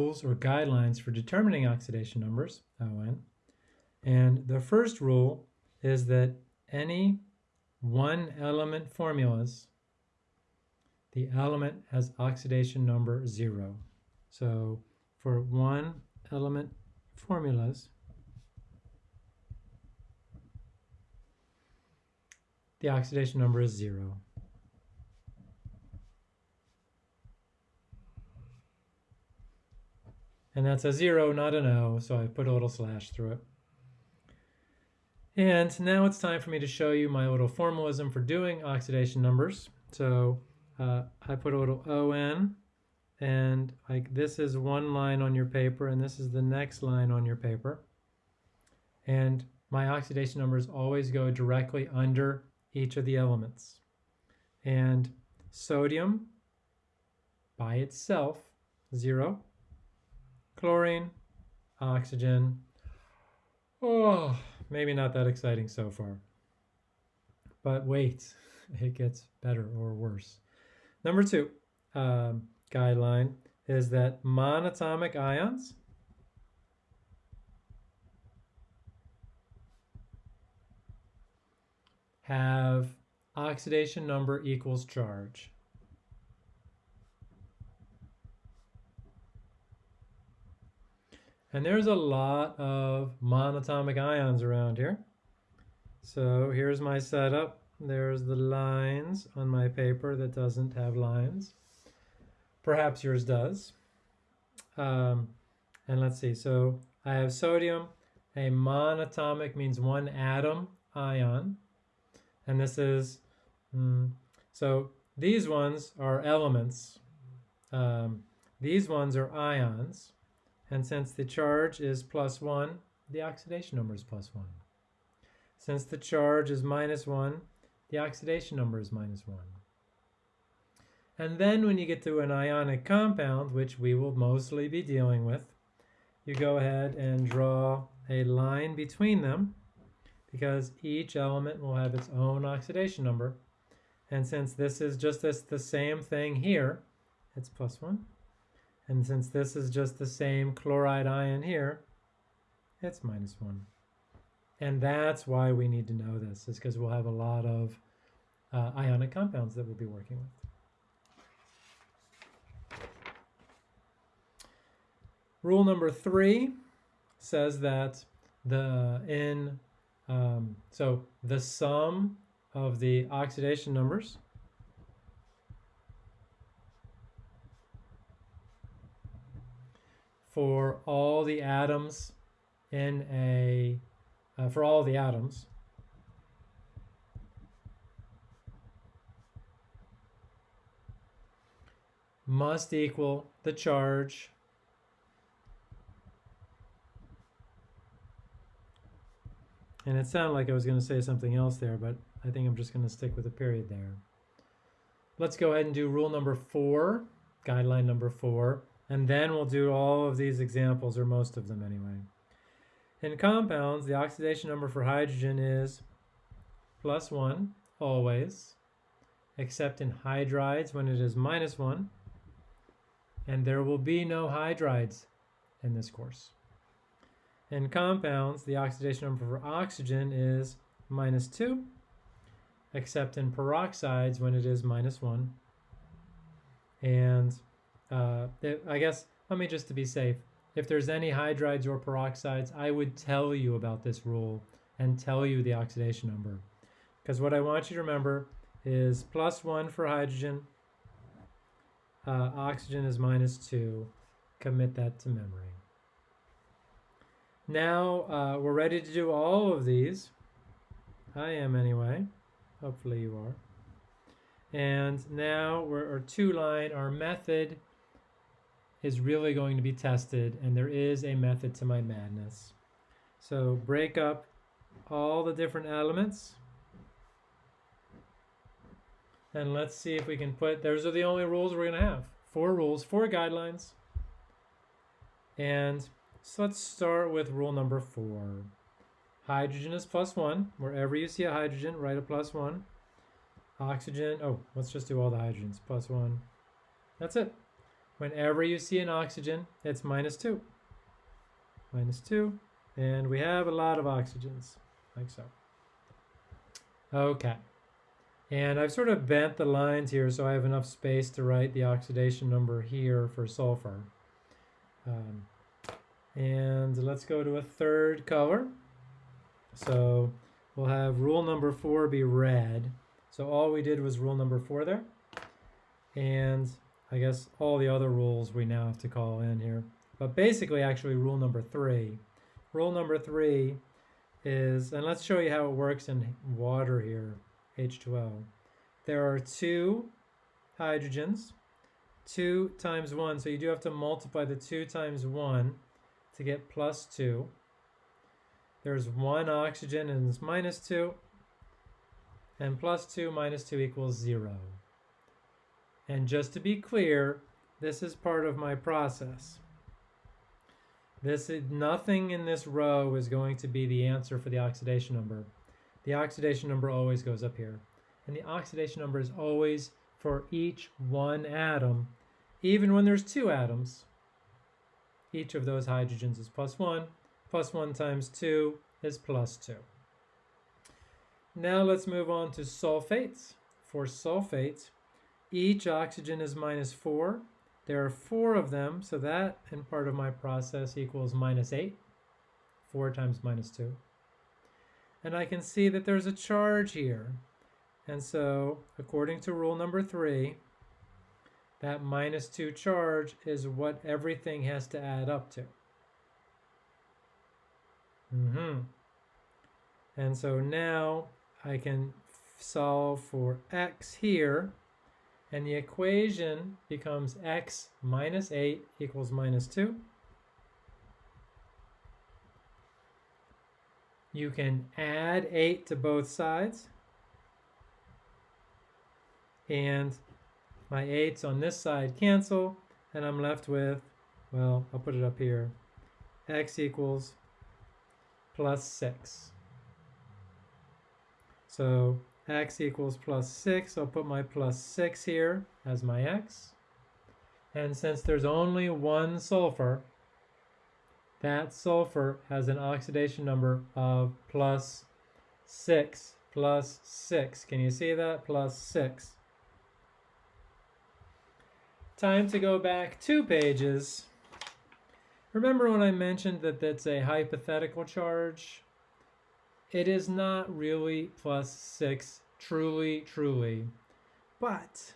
rules or guidelines for determining oxidation numbers, ON. And the first rule is that any one element formulas, the element has oxidation number zero. So for one element formulas, the oxidation number is zero. And that's a zero, not an O, so I put a little slash through it. And now it's time for me to show you my little formalism for doing oxidation numbers. So uh, I put a little ON, and like this is one line on your paper, and this is the next line on your paper. And my oxidation numbers always go directly under each of the elements. And sodium by itself, zero chlorine, oxygen. Oh, maybe not that exciting so far. But wait, it gets better or worse. Number two um, guideline is that monatomic ions have oxidation number equals charge. And there's a lot of monatomic ions around here. So here's my setup. There's the lines on my paper that doesn't have lines. Perhaps yours does. Um, and let's see, so I have sodium. A monatomic means one atom ion. And this is, mm, so these ones are elements. Um, these ones are ions. And since the charge is plus 1, the oxidation number is plus 1. Since the charge is minus 1, the oxidation number is minus 1. And then when you get to an ionic compound, which we will mostly be dealing with, you go ahead and draw a line between them because each element will have its own oxidation number. And since this is just this, the same thing here, it's plus 1. And since this is just the same chloride ion here, it's minus 1. And that's why we need to know this, is because we'll have a lot of uh, ionic compounds that we'll be working with. Rule number three says that the in um, so the sum of the oxidation numbers for all the atoms in a, uh, for all the atoms, must equal the charge And it sounded like I was going to say something else there, but I think I'm just going to stick with a period there. Let's go ahead and do rule number four, guideline number four. And then we'll do all of these examples, or most of them anyway. In compounds, the oxidation number for hydrogen is plus 1 always, except in hydrides when it is minus 1. And there will be no hydrides in this course. In compounds, the oxidation number for oxygen is minus 2, except in peroxides when it is minus 1. And uh, I guess, let me just to be safe, if there's any hydrides or peroxides, I would tell you about this rule and tell you the oxidation number. Because what I want you to remember is plus 1 for hydrogen, uh, oxygen is minus 2. Commit that to memory. Now uh, we're ready to do all of these. I am anyway. Hopefully you are. And now we're our two line, our method is really going to be tested and there is a method to my madness. So break up all the different elements and let's see if we can put, those are the only rules we're going to have. Four rules, four guidelines. And so let's start with rule number four. Hydrogen is plus one. Wherever you see a hydrogen, write a plus one. Oxygen, oh, let's just do all the hydrogens, plus one. That's it. Whenever you see an oxygen, it's minus 2. Minus 2. And we have a lot of oxygens, like so. Okay. And I've sort of bent the lines here so I have enough space to write the oxidation number here for sulfur. Um, and let's go to a third color. So we'll have rule number four be red. So all we did was rule number four there. And I guess all the other rules we now have to call in here. But basically, actually, rule number three. Rule number three is, and let's show you how it works in water here, H2O. There are two hydrogens, two times one, so you do have to multiply the two times one to get plus two. There's one oxygen and it's minus two, and plus two minus two equals zero. And just to be clear, this is part of my process. This is, nothing in this row is going to be the answer for the oxidation number. The oxidation number always goes up here. And the oxidation number is always for each one atom, even when there's two atoms. Each of those hydrogens is plus one. Plus one times two is plus two. Now let's move on to sulfates. For sulfates, each oxygen is minus four there are four of them, so that in part of my process equals minus 8. 4 times minus 2. And I can see that there's a charge here. And so, according to rule number 3, that minus 2 charge is what everything has to add up to. Mm hmm And so now I can solve for x here and the equation becomes x minus 8 equals minus 2. You can add 8 to both sides. And my 8s on this side cancel, and I'm left with, well, I'll put it up here, x equals plus 6. So x equals plus 6. I'll put my plus 6 here as my x. And since there's only one sulfur, that sulfur has an oxidation number of plus 6. Plus 6. Can you see that? Plus 6. Time to go back two pages. Remember when I mentioned that that's a hypothetical charge? It is not really plus 6, truly, truly. But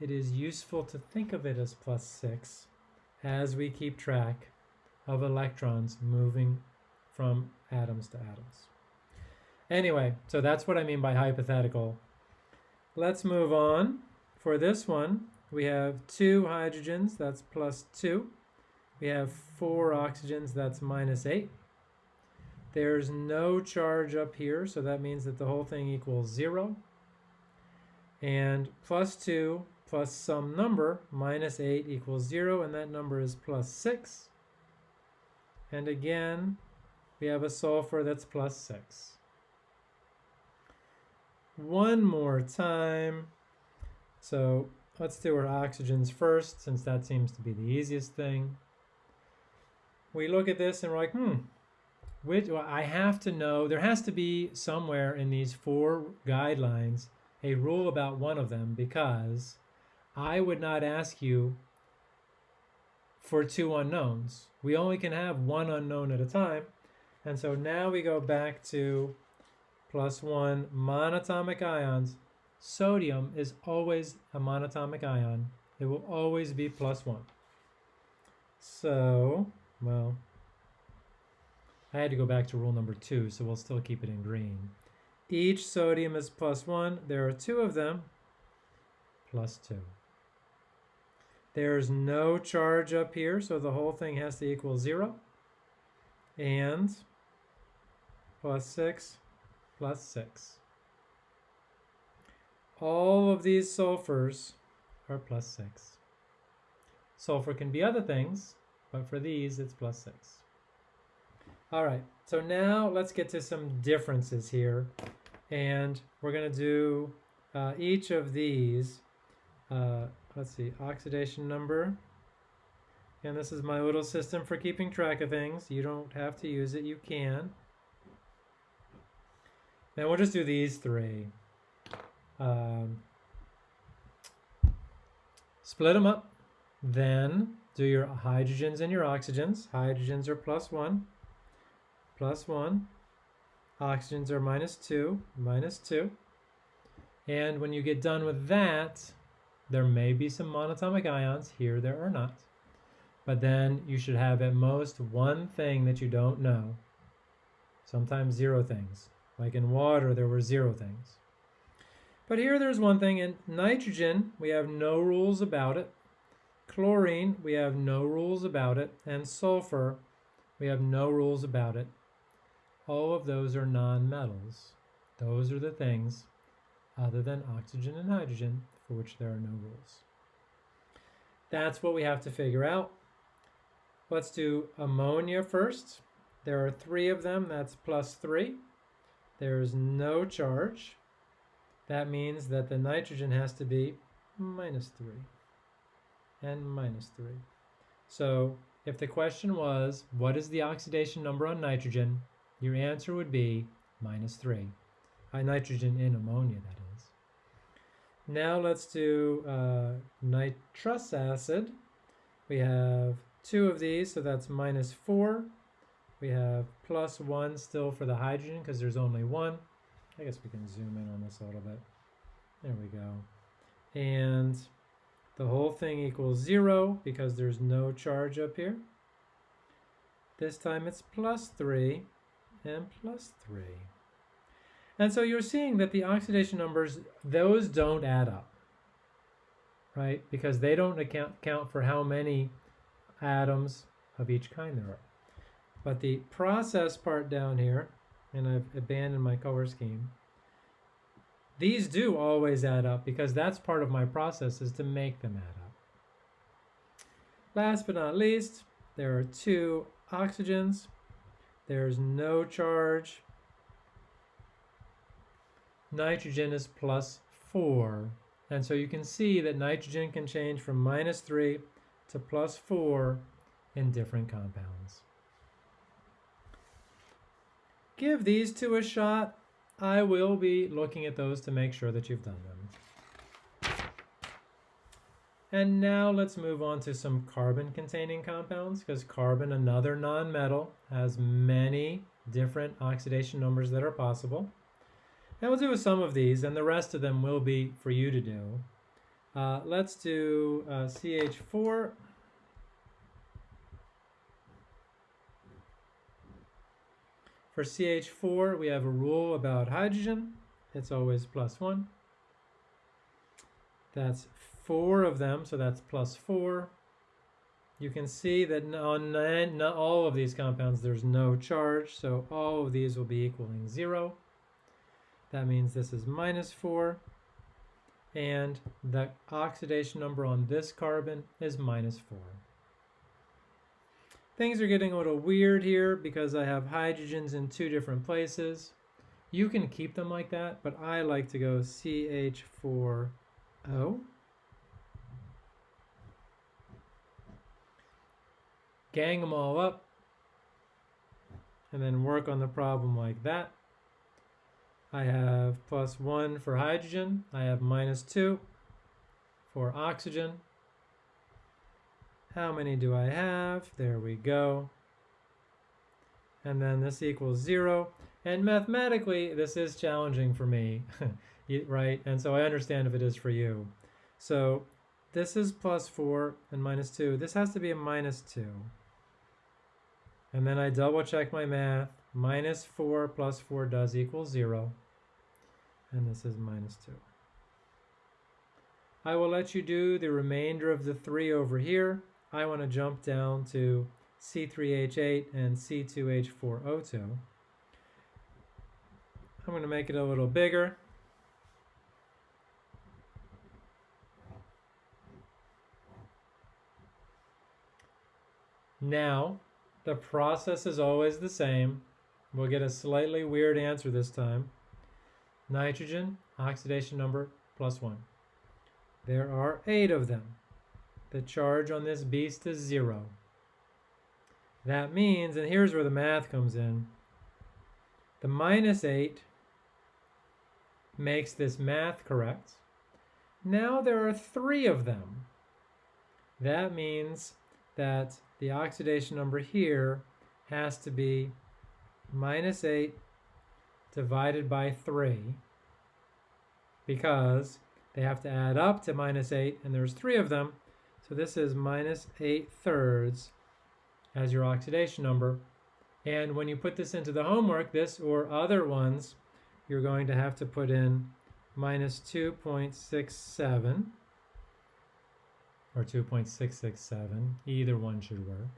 it is useful to think of it as plus 6 as we keep track of electrons moving from atoms to atoms. Anyway, so that's what I mean by hypothetical. Let's move on. For this one, we have two hydrogens, that's plus 2. We have four oxygens, that's minus 8. There's no charge up here, so that means that the whole thing equals 0. And plus 2 plus some number, minus 8 equals 0, and that number is plus 6. And again, we have a sulfur that's plus 6. One more time. So let's do our oxygens first, since that seems to be the easiest thing. We look at this and we're like, hmm, which well, I have to know, there has to be somewhere in these four guidelines a rule about one of them because I would not ask you for two unknowns. We only can have one unknown at a time. And so now we go back to plus one monatomic ions. Sodium is always a monatomic ion. It will always be plus one. So, well, I had to go back to rule number two, so we'll still keep it in green. Each sodium is plus one. There are two of them, plus two. There's no charge up here, so the whole thing has to equal zero. And plus six, plus six. All of these sulfurs are plus six. Sulfur can be other things, but for these, it's plus six. All right, so now let's get to some differences here. And we're going to do uh, each of these. Uh, let's see, oxidation number. And this is my little system for keeping track of things. You don't have to use it, you can. Now we'll just do these three. Um, split them up. Then do your hydrogens and your oxygens. Hydrogens are plus one, plus one. Oxygens are minus two, minus two. And when you get done with that, there may be some monatomic ions. Here there are not. But then you should have at most one thing that you don't know. Sometimes zero things. Like in water, there were zero things. But here there's one thing. In nitrogen, we have no rules about it. Chlorine, we have no rules about it. And sulfur, we have no rules about it. All of those are non-metals. Those are the things other than oxygen and hydrogen for which there are no rules. That's what we have to figure out. Let's do ammonia first. There are three of them, that's plus three. There's no charge. That means that the nitrogen has to be minus three and minus three. So if the question was, what is the oxidation number on nitrogen? Your answer would be minus three. Uh, nitrogen in ammonia, that is. Now let's do uh, nitrous acid. We have two of these, so that's minus four. We have plus one still for the hydrogen because there's only one. I guess we can zoom in on this a little bit. There we go. And the whole thing equals zero because there's no charge up here. This time it's plus three and plus three. And so you're seeing that the oxidation numbers, those don't add up, right? Because they don't account, account for how many atoms of each kind there are. But the process part down here, and I've abandoned my color scheme, these do always add up because that's part of my process is to make them add up. Last but not least, there are two oxygens. There's no charge. Nitrogen is plus 4. And so you can see that nitrogen can change from minus 3 to plus 4 in different compounds. Give these two a shot. I will be looking at those to make sure that you've done them. And now let's move on to some carbon-containing compounds, because carbon, another nonmetal, has many different oxidation numbers that are possible. And we'll do some of these, and the rest of them will be for you to do. Uh, let's do uh, CH4. For CH4, we have a rule about hydrogen. It's always plus one. That's four of them, so that's plus four. You can see that on not all of these compounds, there's no charge, so all of these will be equaling zero. That means this is minus four, and the oxidation number on this carbon is minus four. Things are getting a little weird here because I have hydrogens in two different places. You can keep them like that, but I like to go CH4O. Gang them all up, and then work on the problem like that. I have plus 1 for hydrogen. I have minus 2 for oxygen. How many do I have? There we go. And then this equals zero. And mathematically, this is challenging for me, right? And so I understand if it is for you. So this is plus four and minus two. This has to be a minus two. And then I double check my math. Minus four plus four does equal zero. And this is minus two. I will let you do the remainder of the three over here. I want to jump down to C3H8 and C2H4O2. I'm going to make it a little bigger. Now, the process is always the same. We'll get a slightly weird answer this time. Nitrogen, oxidation number, plus 1. There are eight of them. The charge on this beast is zero. That means, and here's where the math comes in, the minus 8 makes this math correct. Now there are three of them. That means that the oxidation number here has to be minus 8 divided by 3 because they have to add up to minus 8 and there's three of them. So this is minus 8 thirds as your oxidation number. And when you put this into the homework, this or other ones, you're going to have to put in minus 2.67 or 2.667. Either one should work.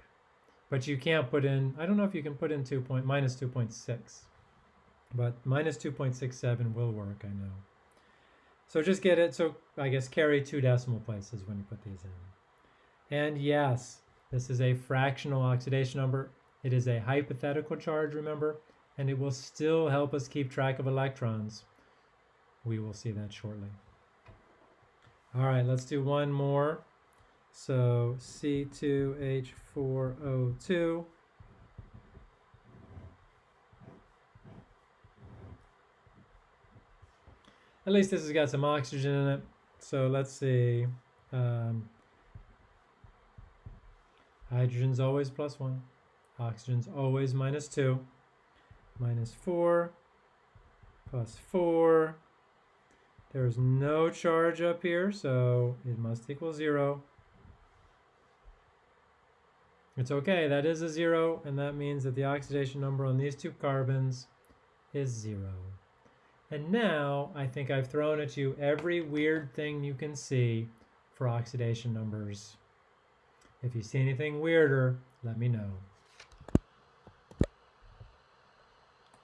But you can't put in, I don't know if you can put in 2 point, minus 2.6. But minus 2.67 will work, I know. So just get it, so I guess carry two decimal places when you put these in. And yes, this is a fractional oxidation number. It is a hypothetical charge, remember, and it will still help us keep track of electrons. We will see that shortly. All right, let's do one more. So C2H4O2. At least this has got some oxygen in it. So let's see. Um, hydrogen's always plus one. Oxygen's always minus two. Minus four. Plus four. There's no charge up here, so it must equal zero. It's okay, that is a zero, and that means that the oxidation number on these two carbons is zero. And now I think I've thrown at you every weird thing you can see for oxidation numbers. If you see anything weirder, let me know.